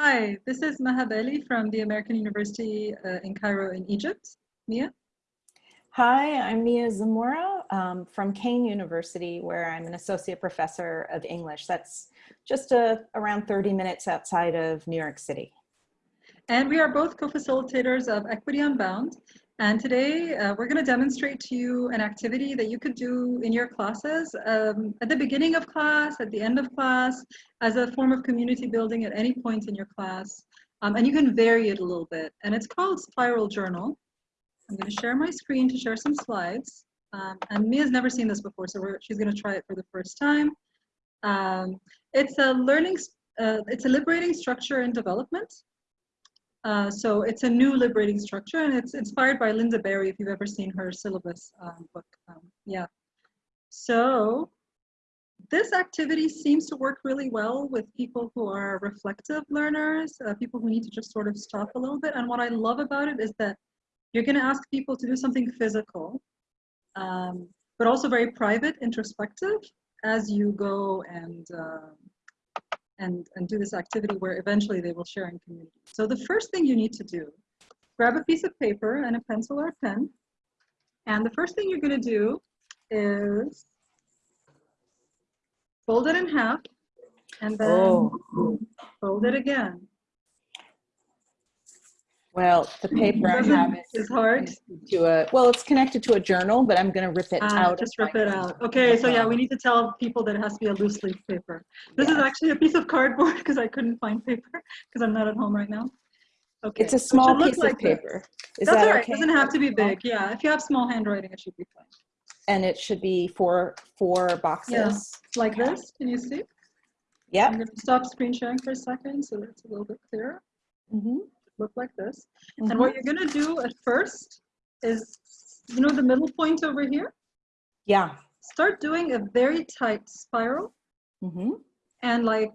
Hi, this is Maha Bali from the American University uh, in Cairo in Egypt. Mia? Hi, I'm Mia Zamora um, from Kean University, where I'm an associate professor of English. That's just uh, around 30 minutes outside of New York City. And we are both co-facilitators of Equity Unbound. And today uh, we're going to demonstrate to you an activity that you could do in your classes um, at the beginning of class, at the end of class, as a form of community building at any point in your class. Um, and you can vary it a little bit. And it's called Spiral Journal. I'm going to share my screen to share some slides. Um, and Mia's never seen this before, so she's going to try it for the first time. Um, it's a learning, uh, it's a liberating structure in development. Uh, so it's a new liberating structure and it's inspired by Lynda Barry if you've ever seen her syllabus um, book. Um, yeah. So this activity seems to work really well with people who are reflective learners, uh, people who need to just sort of stop a little bit. And what I love about it is that you're going to ask people to do something physical, um, but also very private, introspective, as you go and uh, and, and do this activity where eventually they will share in community. So the first thing you need to do, grab a piece of paper and a pencil or a pen. And the first thing you're going to do is fold it in half and then oh. fold it again. Well, the paper I have is hard. To a well, it's connected to a journal, but I'm going to rip it uh, out. Just rip it out. Okay, so yeah, we need to tell people that it has to be a loose leaf paper. This yes. is actually a piece of cardboard because I couldn't find paper because I'm not at home right now. Okay. It's a small piece like of paper. Is That's that all right. Okay? It doesn't have to be big. Yeah, if you have small handwriting, it should be fine. And it should be four four boxes. Yeah, like this. Can you see? Yeah. I'm going to stop screen sharing for a second so that it's a little bit clearer. Mm -hmm look like this. Mm -hmm. And what you're gonna do at first is, you know the middle point over here? Yeah. Start doing a very tight spiral. Mm -hmm. And like,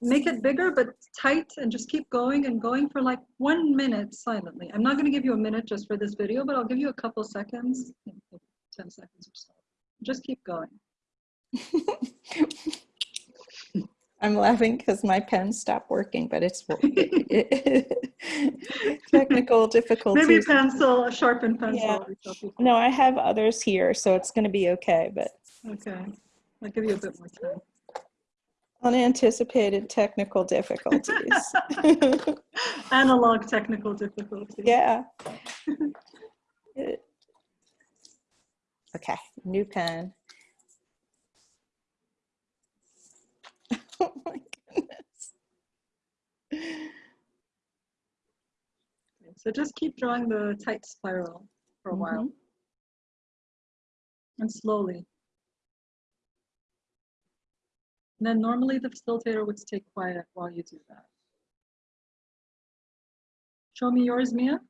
make it bigger, but tight and just keep going and going for like one minute silently. I'm not gonna give you a minute just for this video, but I'll give you a couple seconds, 10 seconds or so. Just keep going. I'm laughing because my pen stopped working, but it's technical difficulties. Maybe pencil, a sharpened pencil. Yeah. No, I have others here, so it's going to be okay. But okay, I'll give you a bit more time. Unanticipated technical difficulties. Analog technical difficulties. Yeah. okay, new pen. oh my goodness. So just keep drawing the tight spiral for a mm -hmm. while. And slowly. And then normally the facilitator would stay quiet while you do that. Show me yours, Mia.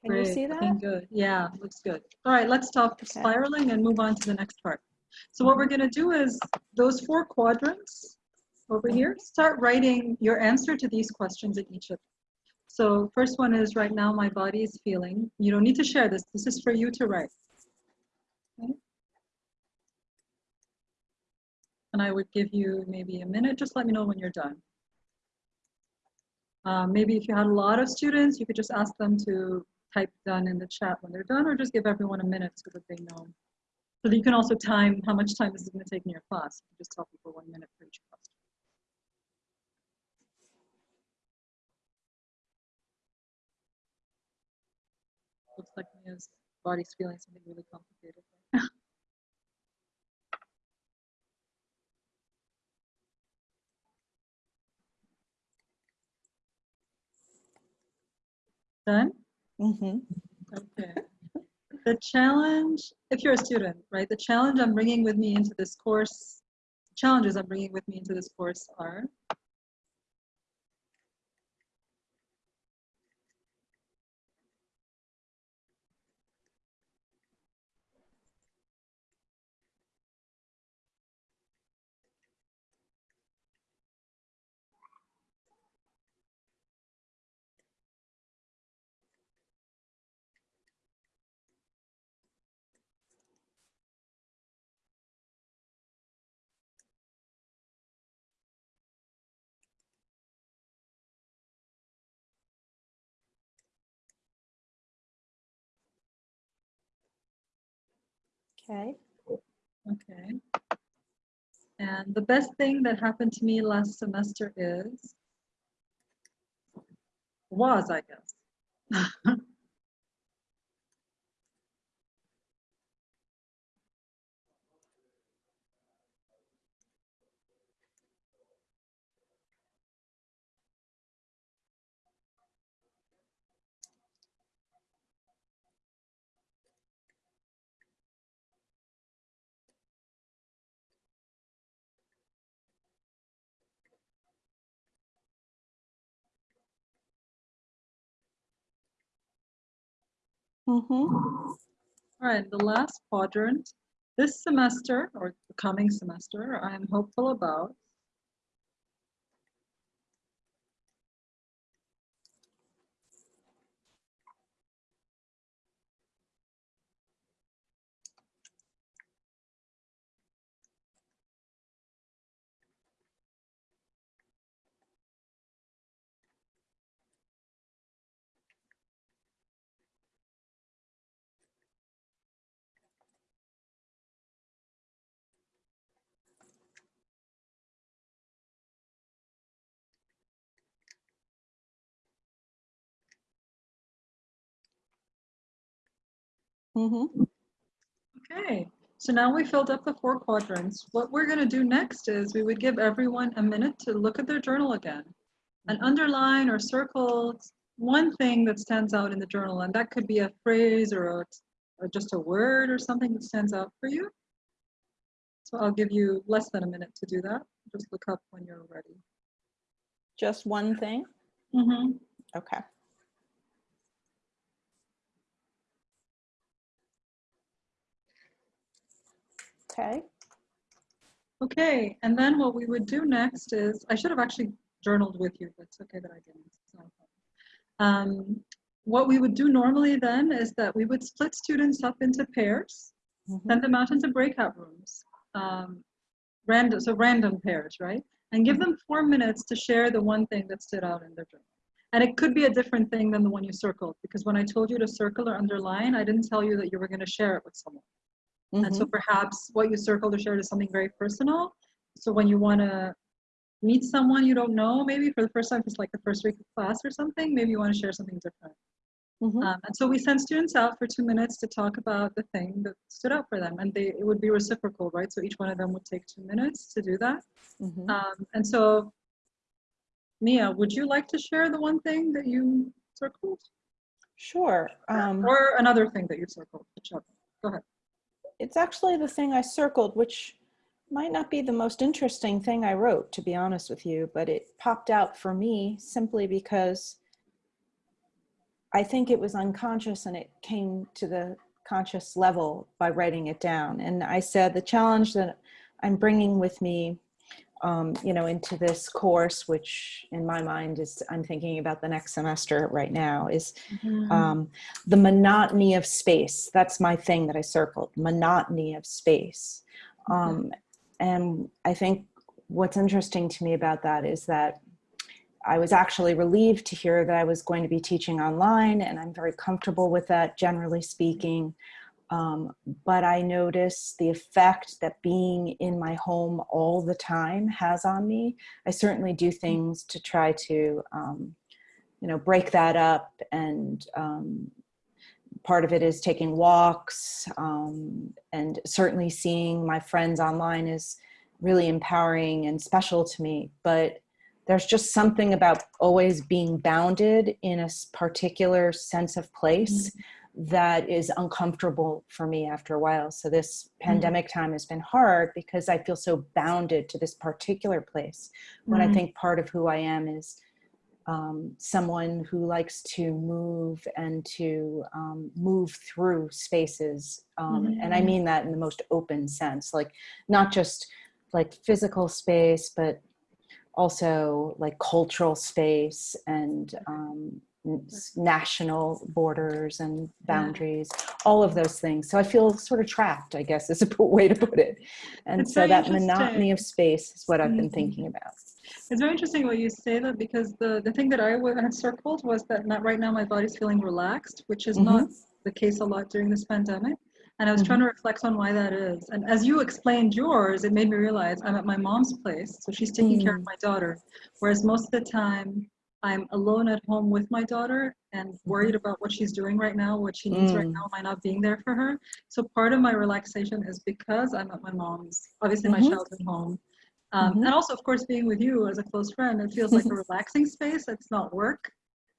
Can Great. you see that? Looking good. Yeah, looks good. All right, let's stop okay. spiraling and move on to the next part. So what we're going to do is those four quadrants over here, start writing your answer to these questions in each of them. So first one is right now my body is feeling. You don't need to share this. This is for you to write. Okay. And I would give you maybe a minute. Just let me know when you're done. Um, maybe if you had a lot of students, you could just ask them to type done in the chat when they're done, or just give everyone a minute so that they know so that you can also time how much time this is going to take in your class. You just tell people one minute for each question. Like Mia's body's feeling something really complicated. Done? Mm-hmm. Okay the challenge, if you're a student, right, the challenge I'm bringing with me into this course, challenges I'm bringing with me into this course are Okay. Okay. And the best thing that happened to me last semester is, was, I guess. Mm-hmm. All right, the last quadrant. This semester, or the coming semester, I am hopeful about. Mm-hmm. Okay, so now we filled up the four quadrants. What we're going to do next is we would give everyone a minute to look at their journal again and underline or circle one thing that stands out in the journal. And that could be a phrase or, a, or just a word or something that stands out for you. So I'll give you less than a minute to do that. Just look up when you're ready. Just one thing? Mm-hmm. Okay. Okay. Okay, and then what we would do next is, I should have actually journaled with you, but it's okay that I didn't. It's not a problem. Um, what we would do normally then is that we would split students up into pairs, Mhm. send them out into breakout rooms, um, random, so random pairs, right? And give them four minutes to share the one thing that stood out in their journal. And it could be a different thing than the one you circled, because when I told you to circle or underline, I didn't tell you that you were going to share it with someone. And so Mhm. perhaps what you circled or shared is something very personal. So when you want to meet someone you don't know, maybe for the first time, it's like the first week of class or something, maybe you want to share something different. Mhm. Um, and so we send students out for two minutes to talk about the thing that stood out for them. And they, it would be reciprocal, right? So each one of them would take two minutes to do that. Mhm. Um, and so, Mia, would you like to share the one thing that you circled? Sure. Um, or another thing that you circled, whichever. Go ahead. It's actually the thing I circled, which might not be the most interesting thing I wrote, to be honest with you, but it popped out for me simply because I think it was unconscious and it came to the conscious level by writing it down. And I said the challenge that I'm bringing with me, um, you know, into this course, which in my mind is, I'm thinking about the next semester right now, is um, the monotony of space. That's my thing that I circled, monotony of space. Um, and I think what's interesting to me about that is that I was actually relieved to hear that I was going to be teaching online and I'm very comfortable with that generally speaking. Um, but I notice the effect that being in my home all the time has on me. I certainly do things to try to, um, you know, break that up and um, part of it is taking walks um, and certainly seeing my friends online is really empowering and special to me. But there's just something about always being bounded in a particular sense of place mm-hmm. That is uncomfortable for me after a while. So this pandemic mm-hmm. time has been hard because I feel so bounded to this particular place when mm-hmm. I think part of who I am is um, someone who likes to move and to um, move through spaces. Um, and I mean that in the most open sense, like not just like physical space, but also like cultural space and um, national borders and boundaries, all of those things. So I feel sort of trapped, I guess is a way to put it. And It's so that monotony of space is what I've been Mhm. thinking about. It's very interesting what you say that because the, the thing that I had circled was that not, right now my body's feeling relaxed, which is not the case a lot during this pandemic. And I was Mm-hmm. trying to reflect on why that is. And as you explained yours, it made me realize I'm at my mom's place, so she's taking care Mm. of my daughter. Whereas most of the time, I'm alone at home with my daughter and worried about what she's doing right now, what she needs right Mm. now, am I not being there for her? So part of my relaxation is because I'm at my mom's, obviously my Mhm. childhood home. Um, Mhm. And also, of course, being with you as a close friend, it feels like a relaxing space. It's not work.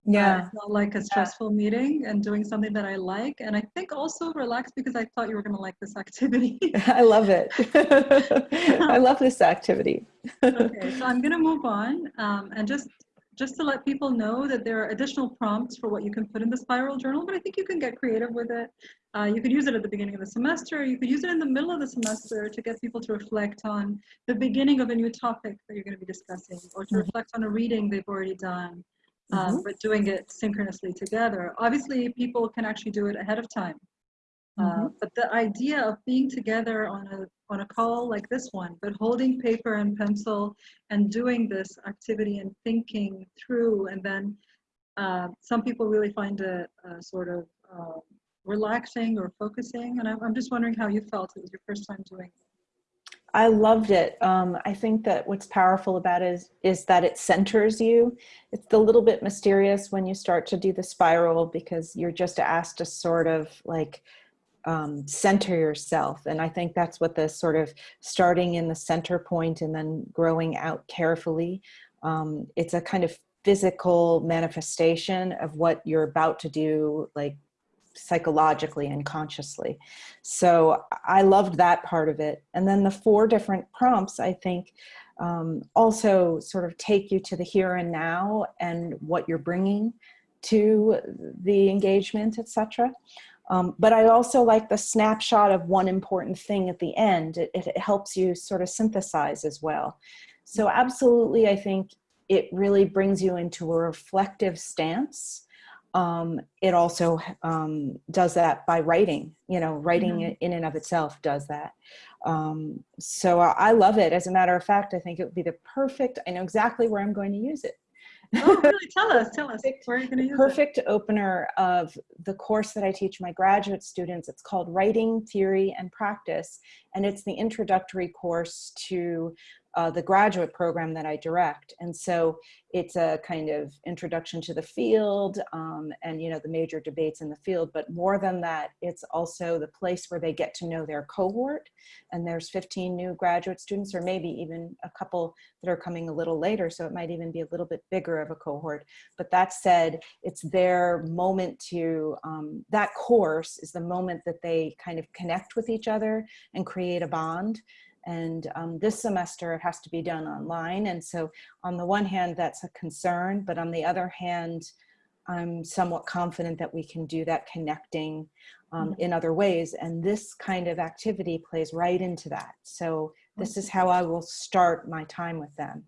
Uh, Yeah. it's not like a stressful meeting and doing something that I like. And I think also relax because I thought you were going to like this activity. I love it. I love this activity. okay, so I'm going to move on um, and just just to let people know that there are additional prompts for what you can put in the spiral journal, but I think you can get creative with it. Uh, you could use it at the beginning of the semester. You could use it in the middle of the semester to get people to reflect on the beginning of a new topic that you're going to be discussing, or to Mhm. reflect on a reading they've already done, um, Mhm. but doing it synchronously together. Obviously, people can actually do it ahead of time. Uh, Mhm. but the idea of being together on a on a call like this one, but holding paper and pencil and doing this activity and thinking through, and then uh, some people really find it uh, sort of uh, relaxing or focusing. And I'm, I'm just wondering how you felt. It was your first time doing. it. I loved it. Um, I think that what's powerful about it is, is that it centers you. It's a little bit mysterious when you start to do the spiral because you're just asked to sort of like um, center yourself. And I think that's what the sort of starting in the center point and then growing out carefully. Um, it's a kind of physical manifestation of what you're about to do, like psychologically and consciously. So I loved that part of it. And then the four different prompts, I think, um, also sort of take you to the here and now and what you're bringing to the engagement, etc. Um, but I also like the snapshot of one important thing at the end. It, it helps you sort of synthesize as well. So absolutely, I think it really brings you into a reflective stance. Um, it also um, does that by writing, you know, writing Mhm. in and of itself does that. Um, so I, I love it. As a matter of fact, I think it would be the perfect, I know exactly where I'm going to use it. Oh, really? Tell us. Tell us. Where are you going to use it? perfect opener of the course that I teach my graduate students. It's called Writing, Theory, and Practice, and it's the introductory course to uh, the graduate program that I direct. And so it's a kind of introduction to the field um, and, you know, the major debates in the field. But more than that, it's also the place where they get to know their cohort. And there's 15 new graduate students, or maybe even a couple that are coming a little later. So it might even be a little bit bigger of a cohort. But that said, it's their moment to, um, that course is the moment that they kind of connect with each other and create a bond. And um, this semester it has to be done online. And so on the one hand, that's a concern, but on the other hand, I'm somewhat confident that we can do that connecting um, in other ways. And this kind of activity plays right into that. So this is how I will start my time with them.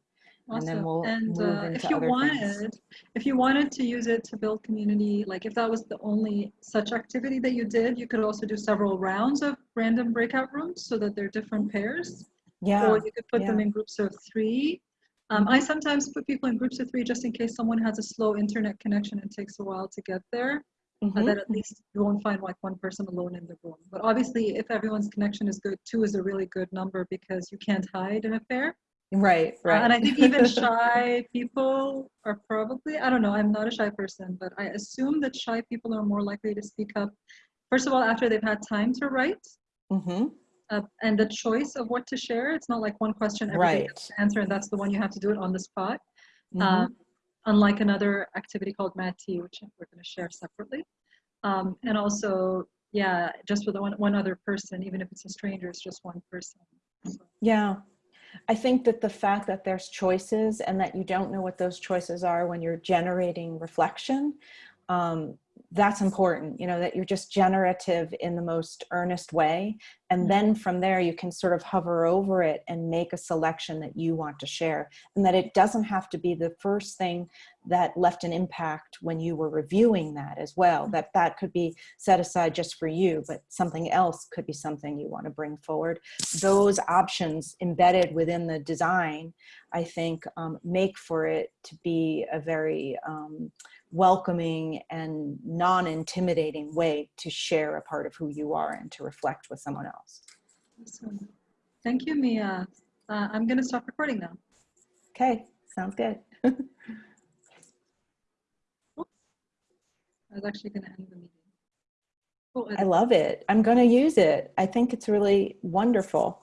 And then we'll and move uh, into if you other wanted, things. if you wanted to use it to build community, like if that was the only such activity that you did, you could also do several rounds of random breakout rooms so that they're different pairs, Yeah. or you could put them in groups of three. Um, I sometimes put people in groups of three just in case someone has a slow internet connection and takes a while to get there. Uh, Mhm. that at least you won't find like one person alone in the room. But obviously, if everyone's connection is good, two is a really good number because you can't hide in a pair. Right, Uh, right. and I think even shy people are probably, I don't know, I'm not a shy person, but I assume that shy people are more likely to speak up, first of all, after they've had time to write hmm uh, and the choice of what to share. It's not like one question everybody Right. has to answer and that's the one you have to do it on the spot. Mhm. Um, unlike another activity called Mad Tea, which we're going to share separately. Um, and also, yeah, just with one, one other person, even if it's a stranger, it's just one person. So, Yeah. I think that the fact that there's choices and that you don't know what those choices are when you're generating reflection, um, that's important, you know, that you're just generative in the most earnest way. And then from there, you can sort of hover over it and make a selection that you want to share. And that it doesn't have to be the first thing that left an impact when you were reviewing that as well. That that could be set aside just for you, but something else could be something you want to bring forward. Those options embedded within the design, I think, um, make for it to be a very um, welcoming and non-intimidating way to share a part of who you are and to reflect with someone else. Awesome. Thank you, Mia. Uh, I'm going to stop recording now. Okay, sounds good. I was actually going to end the meeting. Oh, I love it. I'm going to use it. I think it's really wonderful.